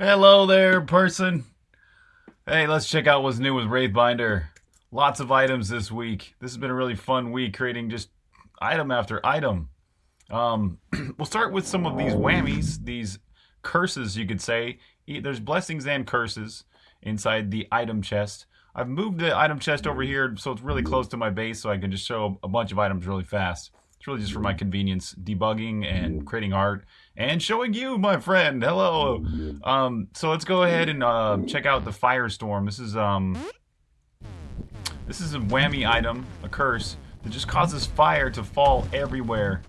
Hello there, person. Hey, let's check out what's new with Wraithbinder. Lots of items this week. This has been a really fun week creating just item after item. Um, we'll start with some of these whammies, these curses, you could say. There's blessings and curses inside the item chest. I've moved the item chest over here so it's really close to my base so I can just show a bunch of items really fast. It's really just for my convenience, debugging and creating art and showing you, my friend. Hello. Um, so let's go ahead and uh, check out the Firestorm. This is um, this is a whammy item, a curse that just causes fire to fall everywhere.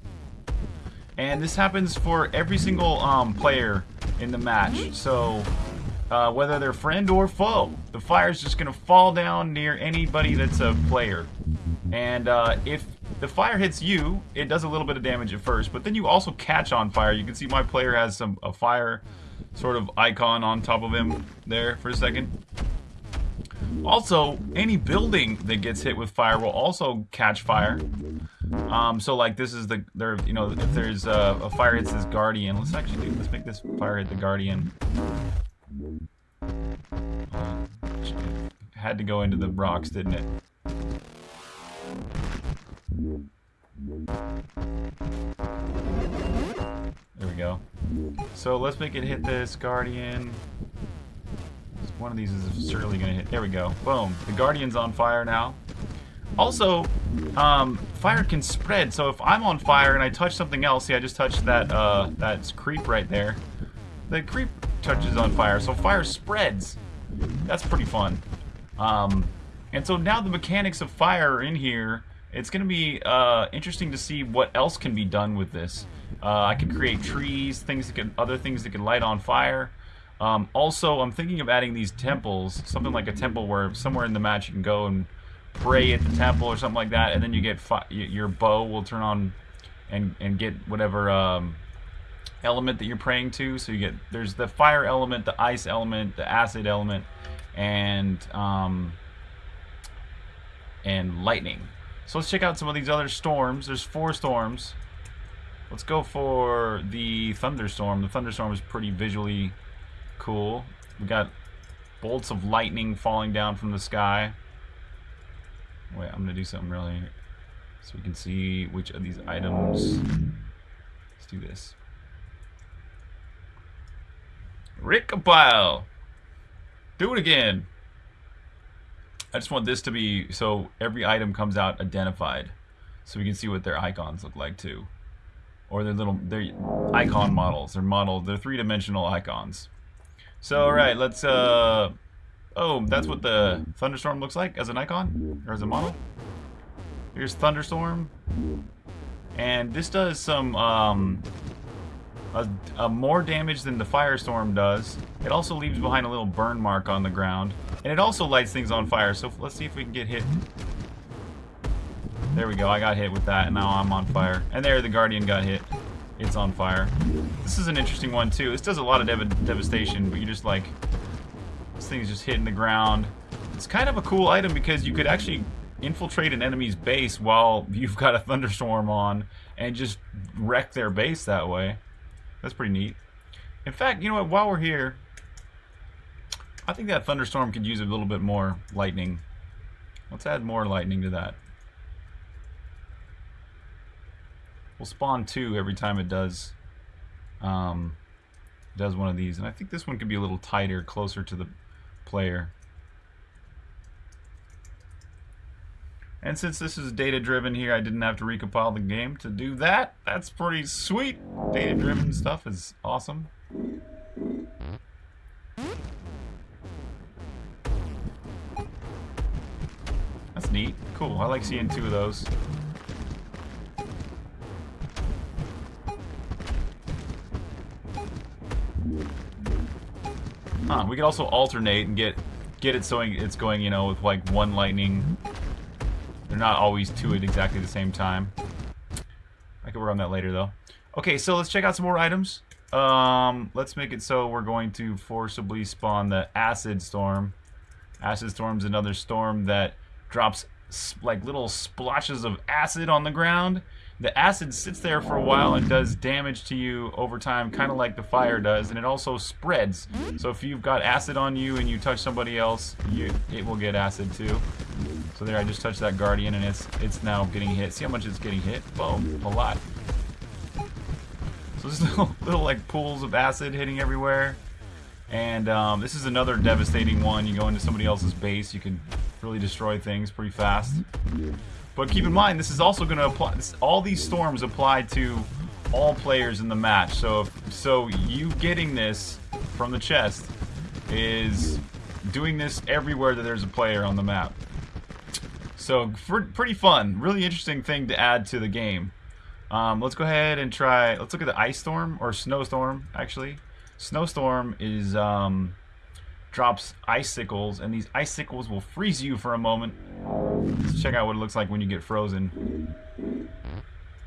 And this happens for every single um, player in the match. So uh, whether they're friend or foe, the fire is just gonna fall down near anybody that's a player. And uh, if the fire hits you, it does a little bit of damage at first, but then you also catch on fire. You can see my player has some a fire sort of icon on top of him there for a second. Also, any building that gets hit with fire will also catch fire. Um, so like this is the there you know if there's a, a fire hits this guardian, let's actually do let's make this fire hit the guardian. Uh, had to go into the rocks, didn't it? There we go. So let's make it hit this Guardian. One of these is certainly going to hit. There we go. Boom. The Guardian's on fire now. Also, um, fire can spread. So if I'm on fire and I touch something else, see, I just touched that uh, that creep right there. The creep touches on fire, so fire spreads. That's pretty fun. Um, and so now the mechanics of fire are in here it's going to be uh, interesting to see what else can be done with this. Uh, I can create trees, things that can, other things that can light on fire. Um, also, I'm thinking of adding these temples, something like a temple where somewhere in the match you can go and pray at the temple or something like that, and then you get your bow will turn on and and get whatever um, element that you're praying to. So you get there's the fire element, the ice element, the acid element, and um, and lightning. So let's check out some of these other storms. There's four storms. Let's go for the thunderstorm. The thunderstorm is pretty visually cool. We got bolts of lightning falling down from the sky. Wait, I'm gonna do something really so we can see which of these items. Let's do this. recompile. Do it again. I just want this to be so every item comes out identified so we can see what their icons look like too. Or their little their icon models their model they're three-dimensional icons. So all right let's uh oh that's what the thunderstorm looks like as an icon or as a model. Here's thunderstorm. And this does some um a, a more damage than the firestorm does it also leaves behind a little burn mark on the ground and it also lights things on fire, so let's see if we can get hit. There we go, I got hit with that, and now I'm on fire. And there, the Guardian got hit. It's on fire. This is an interesting one, too. This does a lot of dev devastation, but you just, like... This thing's just hitting the ground. It's kind of a cool item because you could actually infiltrate an enemy's base while you've got a thunderstorm on and just wreck their base that way. That's pretty neat. In fact, you know what, while we're here, I think that thunderstorm could use a little bit more lightning. Let's add more lightning to that. We'll spawn two every time it does um, does one of these. And I think this one could be a little tighter, closer to the player. And since this is data driven here, I didn't have to recompile the game to do that. That's pretty sweet. Data driven stuff is awesome. That's neat. Cool. I like seeing two of those. Huh, we could also alternate and get get it so it's going, you know, with like one lightning. Not always two at exactly the same time. I could work on that later though. Okay, so let's check out some more items. Um, let's make it so we're going to forcibly spawn the Acid Storm. Acid Storm's another storm that drops like little splotches of acid on the ground the acid sits there for a while and does damage to you over time, kind of like the fire does, and it also spreads. So if you've got acid on you and you touch somebody else, you, it will get acid too. So there, I just touched that guardian, and it's it's now getting hit. See how much it's getting hit? Boom, a lot. So there's little, little like pools of acid hitting everywhere. And um, this is another devastating one. You go into somebody else's base, you can really destroy things pretty fast. But keep in mind, this is also going to apply. This, all these storms apply to all players in the match. So, if, so you getting this from the chest is doing this everywhere that there's a player on the map. So, pretty fun. Really interesting thing to add to the game. Um, let's go ahead and try. Let's look at the ice storm or snowstorm. Actually, snowstorm is um, drops icicles, and these icicles will freeze you for a moment. Let's check out what it looks like when you get frozen.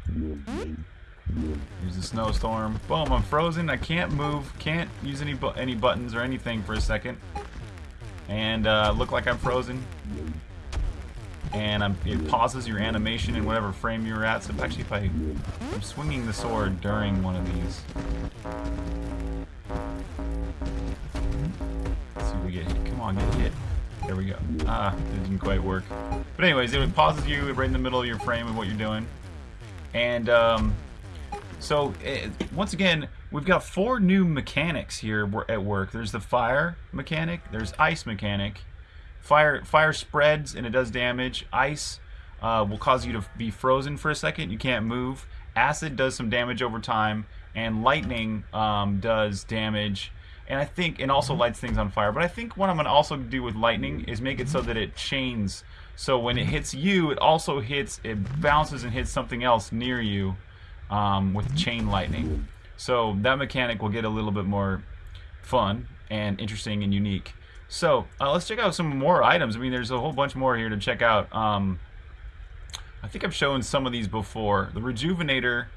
Here's the snowstorm. Boom, I'm frozen. I can't move. Can't use any bu any buttons or anything for a second. And uh, look like I'm frozen. And I'm, it pauses your animation in whatever frame you're at. So actually, if I, I'm swinging the sword during one of these. Let's see if we get hit. Come on, get hit. There we go. Ah, it didn't quite work. But anyways, it pauses you right in the middle of your frame of what you're doing. And um, so, it, eh, once again, we've got four new mechanics here at work. There's the fire mechanic, there's ice mechanic. Fire, fire spreads and it does damage. Ice uh, will cause you to be frozen for a second. You can't move. Acid does some damage over time. And lightning um, does damage and I think, and also lights things on fire. But I think what I'm going to also do with lightning is make it so that it chains. So when it hits you, it also hits, it bounces and hits something else near you um, with chain lightning. So that mechanic will get a little bit more fun and interesting and unique. So uh, let's check out some more items. I mean, there's a whole bunch more here to check out. Um, I think I've shown some of these before. The Rejuvenator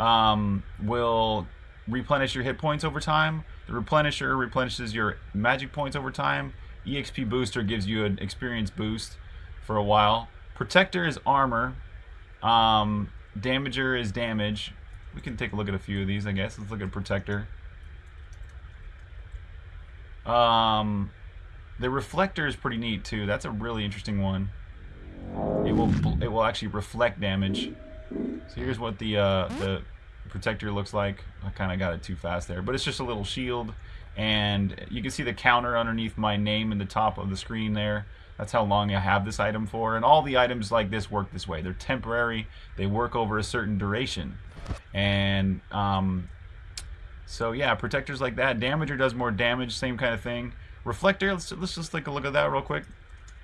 um, will replenish your hit points over time. The Replenisher replenishes your magic points over time. EXP Booster gives you an experience boost for a while. Protector is armor. Um, Damager is damage. We can take a look at a few of these, I guess. Let's look at Protector. Um, the Reflector is pretty neat too. That's a really interesting one. It will it will actually reflect damage. So here's what the uh, the protector looks like. I kind of got it too fast there, but it's just a little shield. And you can see the counter underneath my name in the top of the screen there. That's how long I have this item for. And all the items like this work this way. They're temporary. They work over a certain duration. And um, so yeah, protectors like that. Damager does more damage, same kind of thing. Reflector, let's, let's just take a look at that real quick.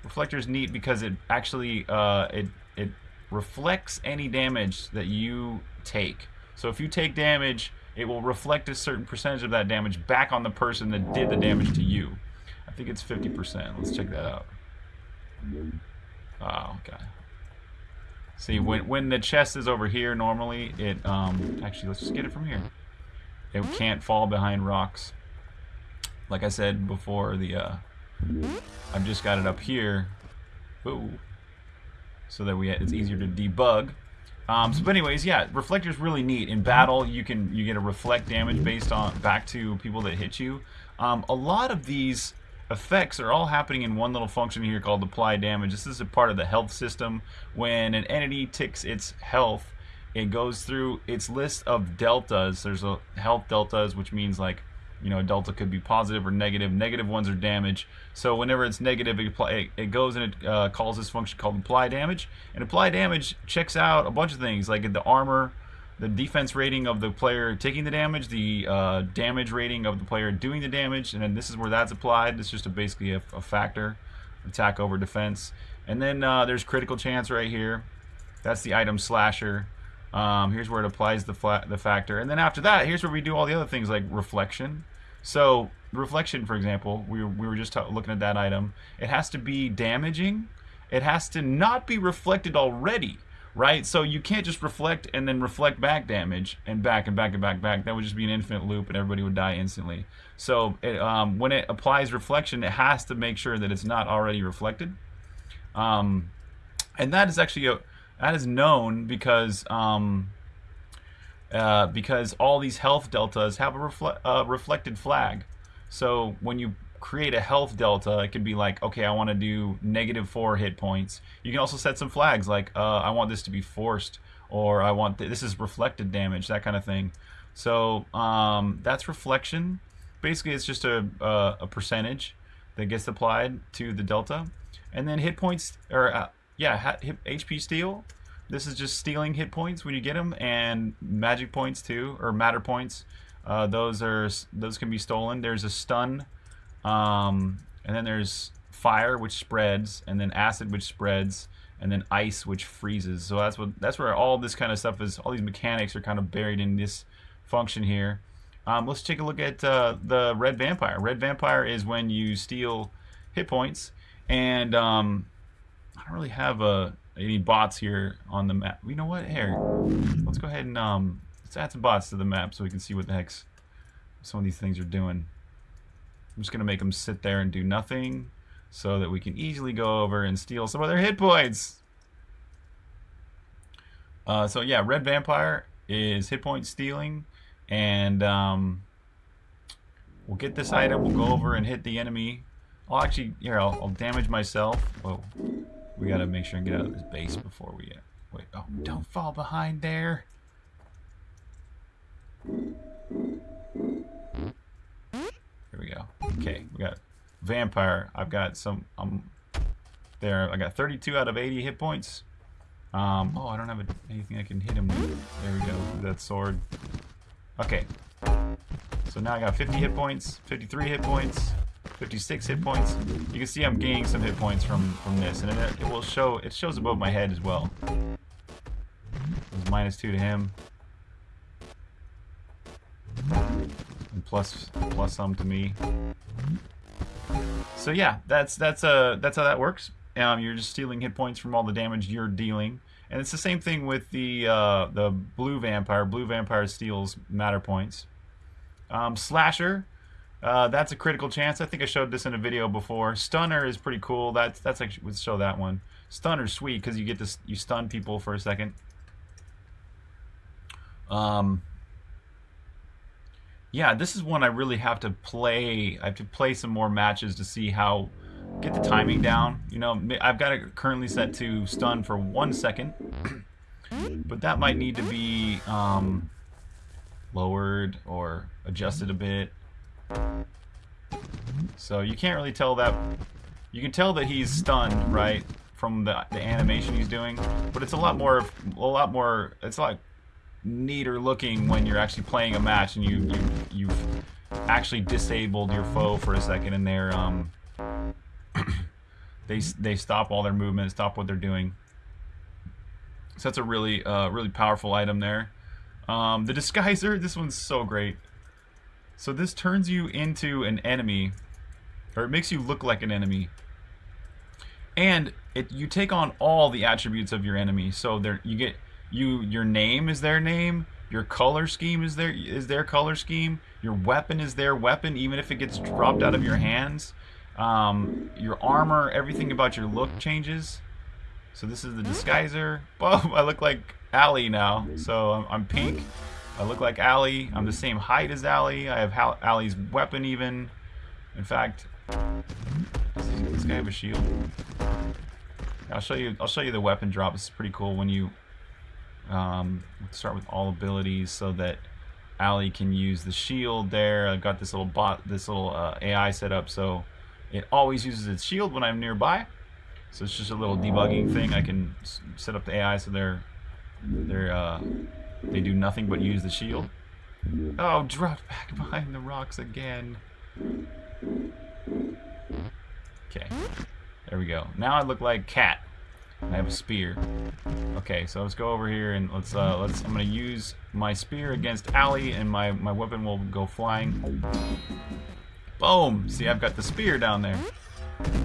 Reflector is neat because it actually uh, it it reflects any damage that you take. So if you take damage, it will reflect a certain percentage of that damage back on the person that did the damage to you. I think it's 50%. Let's check that out. Oh, okay. See, when, when the chest is over here, normally it, um, actually, let's just get it from here. It can't fall behind rocks. Like I said before, the, uh, I've just got it up here. Ooh. So that we, it's easier to debug. Um, so, but anyways, yeah, reflector's really neat. In battle, you can you get a reflect damage based on back to people that hit you. Um, a lot of these effects are all happening in one little function here called apply damage. This is a part of the health system. When an entity ticks its health, it goes through its list of deltas. There's a health deltas, which means like you know, delta could be positive or negative. Negative ones are damage. So whenever it's negative, it, apply, it goes and it uh, calls this function called apply damage. And apply damage checks out a bunch of things like the armor, the defense rating of the player taking the damage, the uh, damage rating of the player doing the damage, and then this is where that's applied. It's just a, basically a, a, factor, attack over defense. And then uh, there's critical chance right here. That's the item slasher. Um, here's where it applies the, the factor. And then after that, here's where we do all the other things like reflection. So reflection, for example, we, we were just looking at that item. It has to be damaging. It has to not be reflected already, right? So you can't just reflect and then reflect back damage and back and back and back back. That would just be an infinite loop and everybody would die instantly. So it, um, when it applies reflection, it has to make sure that it's not already reflected. Um, and that is actually a, That is known because um, uh, because all these health deltas have a refle uh, reflected flag. So when you create a health delta, it could be like, okay, I want to do negative four hit points. You can also set some flags like, uh, I want this to be forced, or I want th this is reflected damage, that kind of thing. So um, that's reflection. Basically, it's just a, a, a, percentage that gets applied to the delta. And then hit points, or uh, yeah, HP steal. This is just stealing hit points when you get them, and magic points too, or matter points. Uh, those are those can be stolen. There's a stun, um, and then there's fire, which spreads, and then acid, which spreads, and then ice, which freezes. So that's what that's where all this kind of stuff is. All these mechanics are kind of buried in this function here. Um, let's take a look at uh, the red vampire. Red vampire is when you steal hit points, and um, I don't really have uh, any bots here on the map. You know what? Here, let's go ahead and um, let's add some bots to the map so we can see what the heck some of these things are doing. I'm just gonna make them sit there and do nothing so that we can easily go over and steal some of their hit points. Uh, so yeah, red vampire is hit point stealing and um, we'll get this item, we'll go over and hit the enemy. I'll actually, here, I'll, I'll damage myself. Whoa, we gotta make sure and get out of this base before we, uh, wait, oh, don't fall behind there. Here we go. Okay, we got vampire. I've got some, um, there, I got 32 out of 80 hit points. Um, oh, I don't have a, anything I can hit him with. There we go, that sword. Okay. So now I got 50 hit points, 53 hit points, 56 hit points. You can see I'm gaining some hit points from, from this, and it, it will show, it shows above my head as well. Minus two to him. And plus, plus some to me. So yeah, that's that's uh that's how that works. Um, you're just stealing hit points from all the damage you're dealing. And it's the same thing with the uh, the blue vampire. Blue vampire steals matter points. Um, slasher, uh, that's a critical chance. I think I showed this in a video before. Stunner is pretty cool. That's that's actually let's show that one. Stunner's sweet because you get this you stun people for a second. Um, yeah, this is one I really have to play. I have to play some more matches to see how get the timing down. You know, I've got it currently set to stun for one second, but that might need to be um, lowered or adjusted a bit. So you can't really tell that. You can tell that he's stunned, right, from the, the animation he's doing, but it's a lot more, a lot more. It's like neater looking when you're actually playing a match and you, you you've actually disabled your foe for a second and they're um they they stop all their movement, stop what they're doing. So that's a really uh, really powerful item there. Um, the disguiser, this one's so great. So this turns you into an enemy, or it makes you look like an enemy. And it you take on all the attributes of your enemy. So there you get you your name is their name, your color scheme is their is their color scheme, your weapon is their weapon, even if it gets dropped out of your hands. Um, your armor, everything about your look changes. So this is the disguiser. Boom, I look like Allie now. So I'm, I'm, pink. I look like Allie. I'm the same height as Allie. I have Hal Allie's weapon even. In fact, this guy have a shield? I'll show you. I'll show you the weapon drop. It's pretty cool when you um, start with all abilities so that Allie can use the shield there. I've got this little bot, this little uh, AI set up so it always uses its shield when I'm nearby. So it's just a little debugging thing. I can set up the AI so they're they're uh, they do nothing but use the shield. Oh, dropped back behind the rocks again. Okay, there we go. Now I look like Cat. I have a spear. Okay, so let's go over here and let's uh, let's. I'm gonna use my spear against Allie, and my my weapon will go flying. Boom! See, I've got the spear down there.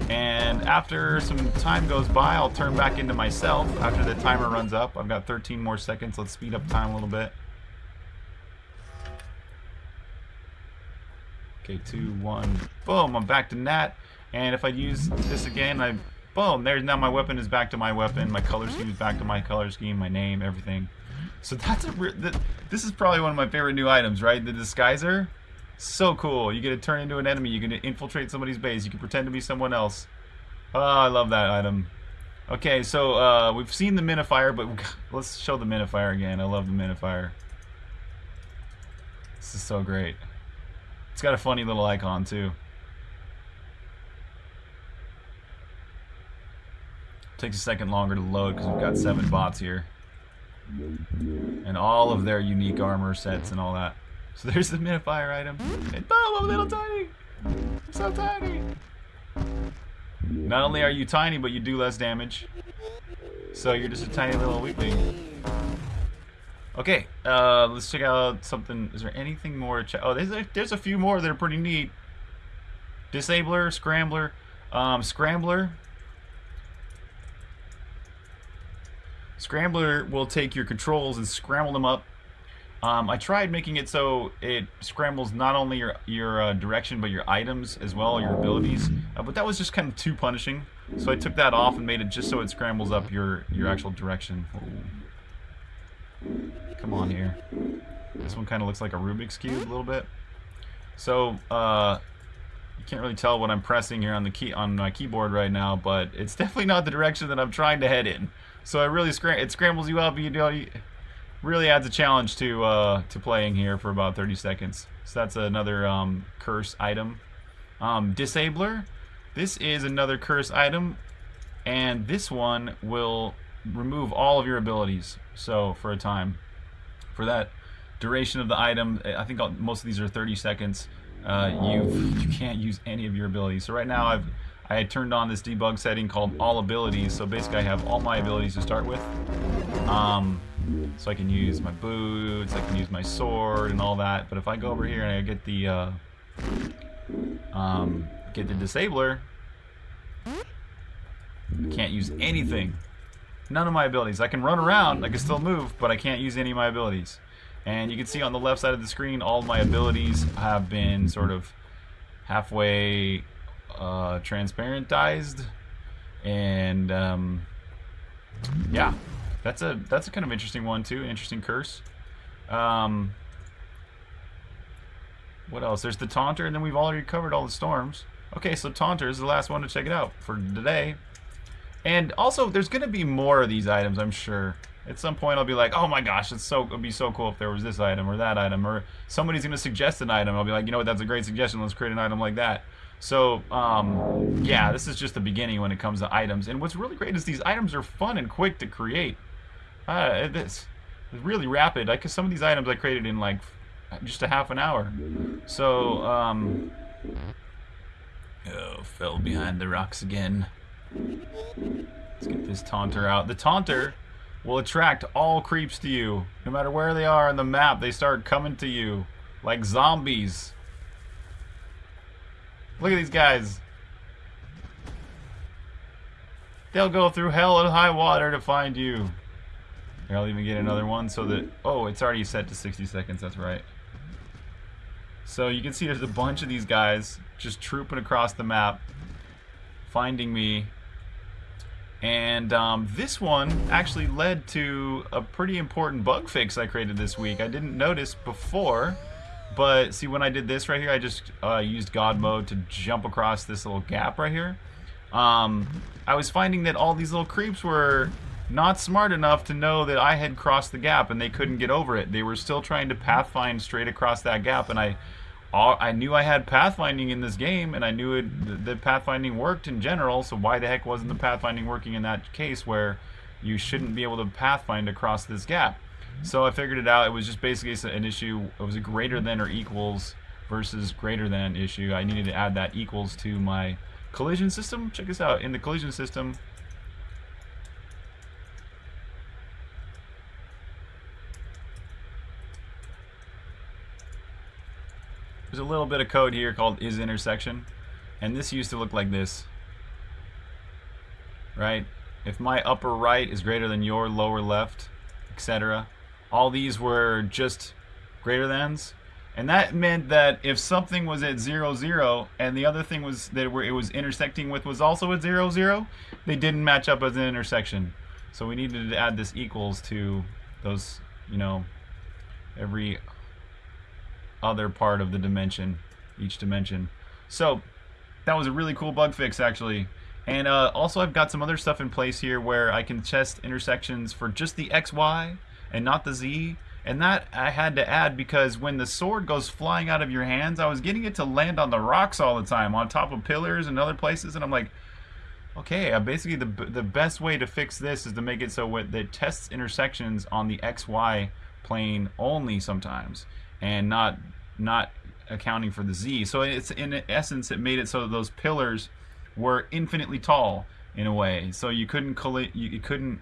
And after some time goes by, I'll turn back into myself after the timer runs up. I've got 13 more seconds. Let's speed up time a little bit. Okay, two, one, boom, I'm back to Nat. And if I use this again, I Boom, there's now my weapon is back to my weapon, my color scheme is back to my color scheme, my name, everything. So that's a this is probably one of my favorite new items, right? The disguiser. So cool. You get to turn into an enemy, you can infiltrate somebody's base, you can pretend to be someone else. Oh, I love that item. Okay, so uh, we've seen the minifier, but let's show the minifier again. I love the minifier. This is so great. It's got a funny little icon too. Takes a second longer to load because we've got seven bots here. And all of their unique armor sets and all that. So there's the minifier item. And boom, I'm a little tiny. So tiny. Not only are you tiny, but you do less damage. So you're just a tiny little weakling. Okay, uh, let's check out something. Is there anything more? Oh, there's a, there's a few more that are pretty neat. Disabler, Scrambler. Um, Scrambler Scrambler will take your controls and scramble them up. Um, I tried making it so it scrambles not only your your uh, direction but your items as well, your abilities. Uh, but that was just kind of too punishing, so I took that off and made it just so it scrambles up your your actual direction. Come on here. This one kind of looks like a Rubik's cube a little bit. So uh, you can't really tell what I'm pressing here on the key on my keyboard right now, but it's definitely not the direction that I'm trying to head in. So it really scram it scrambles you up. You know, you, really adds a challenge to uh, to playing here for about 30 seconds. So that's another um, curse item. Um, Disabler. This is another curse item, and this one will remove all of your abilities. So for a time, for that duration of the item, I think most of these are 30 seconds. Uh, you you can't use any of your abilities. So right now I've I had turned on this debug setting called all abilities. So basically I have all my abilities to start with. Um, so I can use my boots, I can use my sword and all that. But if I go over here and I get the uh, um, get the disabler, I can't use anything. None of my abilities. I can run around, I can still move, but I can't use any of my abilities. And you can see on the left side of the screen, all my abilities have been sort of halfway uh, transparentized, and um, yeah, that's a that's a kind of interesting one too. Interesting curse. Um, what else? There's the Taunter, and then we've already covered all the storms. Okay, so Taunter is the last one to check it out for today. And also, there's going to be more of these items, I'm sure. At some point, I'll be like, oh my gosh, it's so it'd be so cool if there was this item or that item, or somebody's going to suggest an item. I'll be like, you know what, that's a great suggestion. Let's create an item like that. So, um, yeah, this is just the beginning when it comes to items. And what's really great is these items are fun and quick to create. Uh, it's, it's really rapid. Like some of these items I created in like just a half an hour. So, um, oh, fell behind the rocks again. Let's get this taunter out. The taunter will attract all creeps to you. No matter where they are on the map, they start coming to you like zombies. Look at these guys. They'll go through hell and high water to find you. I'll even get another one so that... Oh, it's already set to 60 seconds. That's right. So you can see there's a bunch of these guys just trooping across the map, finding me. And um, this one actually led to a pretty important bug fix I created this week. I didn't notice before but see, when I did this right here, I just uh, used God mode to jump across this little gap right here. Um, I was finding that all these little creeps were not smart enough to know that I had crossed the gap and they couldn't get over it. They were still trying to pathfind straight across that gap and I I knew I had pathfinding in this game and I knew it, the pathfinding worked in general, so why the heck wasn't the pathfinding working in that case where you shouldn't be able to pathfind across this gap? So I figured it out. It was just basically an issue. It was a greater than or equals versus greater than issue. I needed to add that equals to my collision system. Check this out. In the collision system, there's a little bit of code here called is intersection. And this used to look like this. Right? If my upper right is greater than your lower left, etc all these were just greater thans And that meant that if something was at zero zero and the other thing was that it was intersecting with was also at zero zero, they didn't match up as an intersection. So we needed to add this equals to those, you know, every other part of the dimension, each dimension. So that was a really cool bug fix actually. And uh, also I've got some other stuff in place here where I can test intersections for just the XY and not the Z. And that I had to add because when the sword goes flying out of your hands, I was getting it to land on the rocks all the time, on top of pillars and other places. And I'm like, okay, uh, basically the, the best way to fix this is to make it so that it tests intersections on the XY plane only sometimes and not not accounting for the Z. So it's in essence, it made it so those pillars were infinitely tall in a way. So you couldn't you couldn't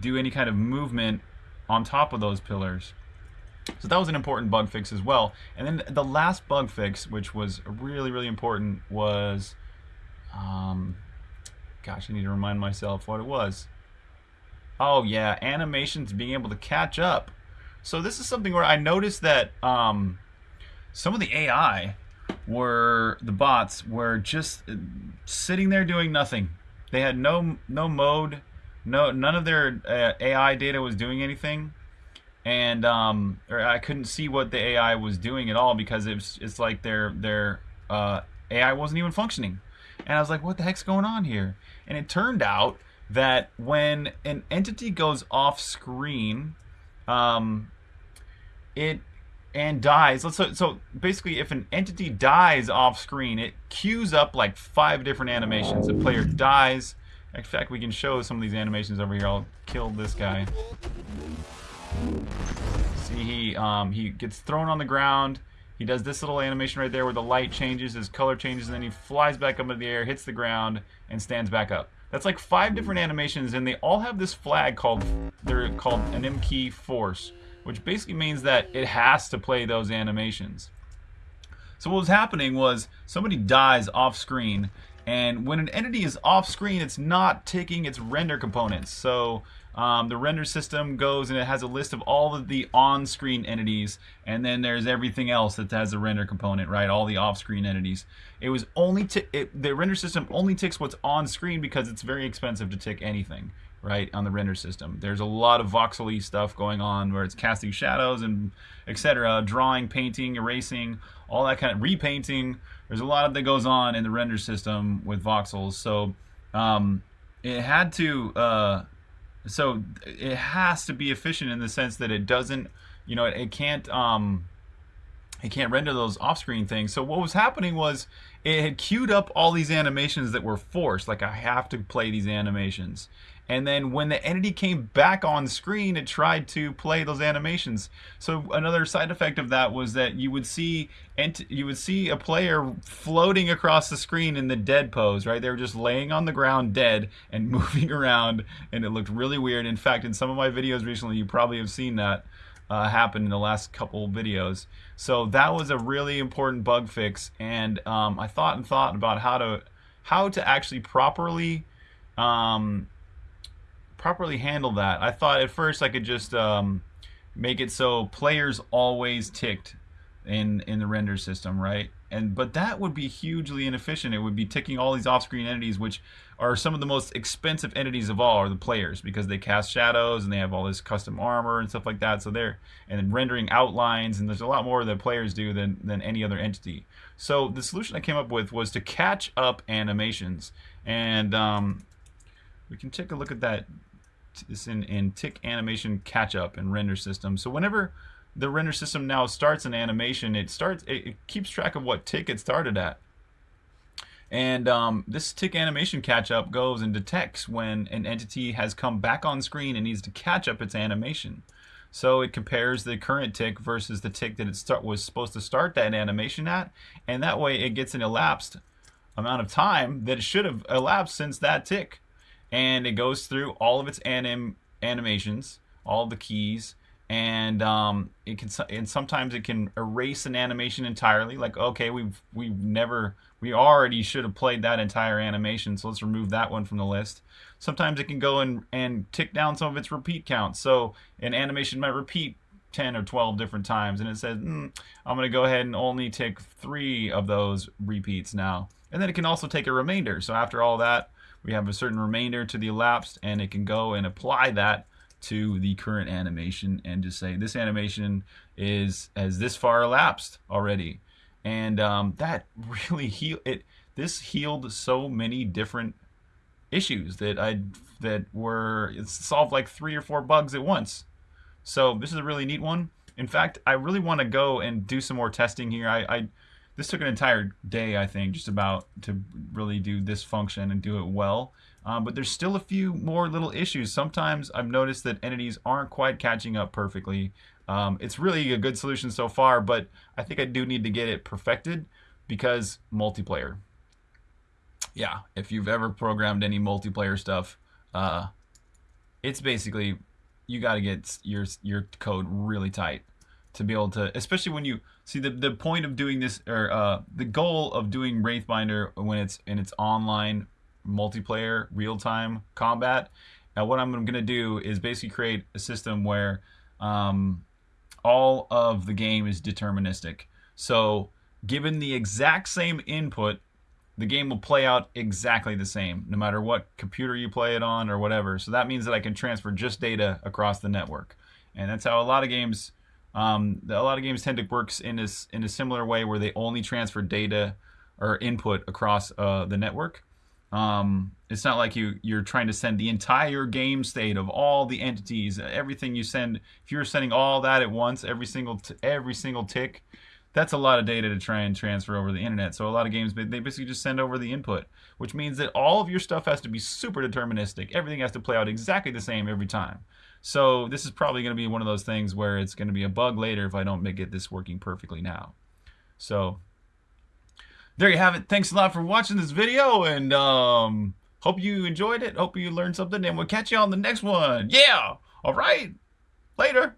do any kind of movement on top of those pillars. So that was an important bug fix as well. And then the last bug fix, which was really, really important, was, um, gosh, I need to remind myself what it was. Oh yeah, animations being able to catch up. So this is something where I noticed that um, some of the AI were the bots were just uh, sitting there doing nothing. They had no no mode, no none of their uh, AI data was doing anything and um, I couldn't see what the AI was doing at all because it's it's like their their uh, AI wasn't even functioning, and I was like, what the heck's going on here? And it turned out that when an entity goes off screen, um, it and dies. So, so basically, if an entity dies off screen, it queues up like five different animations. The player dies. In fact, we can show some of these animations over here. I'll kill this guy. See, he um, he gets thrown on the ground. He does this little animation right there where the light changes, his color changes, and then he flies back up into the air, hits the ground, and stands back up. That's like five different animations, and they all have this flag called they're called an M key force, which basically means that it has to play those animations. So what was happening was somebody dies off screen, and when an entity is off screen, it's not taking its render components. So um, the render system goes and it has a list of all of the on-screen entities, and then there's everything else that has a render component, right? All the off-screen entities. It was only it, the render system only ticks what's on screen because it's very expensive to tick anything, right? On the render system, there's a lot of voxely stuff going on where it's casting shadows and etc., drawing, painting, erasing, all that kind of repainting. There's a lot of that goes on in the render system with voxels, so um, it had to. Uh, so it has to be efficient in the sense that it doesn't, you know, it, it can't, um, it can't render those off-screen things. So what was happening was it had queued up all these animations that were forced, like I have to play these animations. And then when the entity came back on screen, it tried to play those animations. So another side effect of that was that you would see you would see a player floating across the screen in the dead pose, right? They were just laying on the ground dead and moving around, and it looked really weird. In fact, in some of my videos recently, you probably have seen that uh, happen in the last couple videos. So that was a really important bug fix, and um, I thought and thought about how to how to actually properly um, properly handle that. I thought at first I could just um, make it so players always ticked in in the render system, right? And but that would be hugely inefficient. It would be ticking all these off-screen entities, which are some of the most expensive entities of all, are the players because they cast shadows and they have all this custom armor and stuff like that. So they're and rendering outlines, and there's a lot more that players do than than any other entity. So the solution I came up with was to catch up animations, and um, we can take a look at that is in, in tick animation catch up and render system. So whenever the render system now starts an animation, it starts it, it keeps track of what tick it started at. And um, this tick animation catch up goes and detects when an entity has come back on screen and needs to catch up its animation. So it compares the current tick versus the tick that it start, was supposed to start that animation at, and that way it gets an elapsed amount of time that it should have elapsed since that tick and it goes through all of its anim animations, all the keys, and um, it can and sometimes it can erase an animation entirely. Like okay, we've we've never we already should have played that entire animation, so let's remove that one from the list. Sometimes it can go and and tick down some of its repeat counts. So an animation might repeat 10 or 12 different times and it says mm, I'm going to go ahead and only take three of those repeats now and then it can also take a remainder so after all that we have a certain remainder to the elapsed and it can go and apply that to the current animation and just say this animation is as this far elapsed already and um, that really heal it this healed so many different issues that I that were it solved like three or four bugs at once so this is a really neat one. In fact, I really want to go and do some more testing here. I, I this took an entire day, I think, just about to really do this function and do it well. Um, but there's still a few more little issues. Sometimes I've noticed that entities aren't quite catching up perfectly. Um, it's really a good solution so far, but I think I do need to get it perfected because multiplayer. Yeah, if you've ever programmed any multiplayer stuff, uh, it's basically you got to get your your code really tight to be able to, especially when you see the the point of doing this or uh, the goal of doing Wraithbinder when it's in its online multiplayer real time combat. Now, what I'm going to do is basically create a system where um, all of the game is deterministic. So, given the exact same input the game will play out exactly the same, no matter what computer you play it on or whatever. So that means that I can transfer just data across the network, and that's how a lot of games, um, a lot of games tend to work in this in a similar way where they only transfer data or input across uh, the network. Um, it's not like you you're trying to send the entire game state of all the entities, everything you send. If you're sending all that at once, every single every single tick, that's a lot of data to try and transfer over the internet. So a lot of games, they basically just send over the input, which means that all of your stuff has to be super deterministic. Everything has to play out exactly the same every time. So this is probably going to be one of those things where it's going to be a bug later if I don't get this working perfectly now. So there you have it. Thanks a lot for watching this video and um, hope you enjoyed it. Hope you learned something and we'll catch you on the next one. Yeah. All right. Later.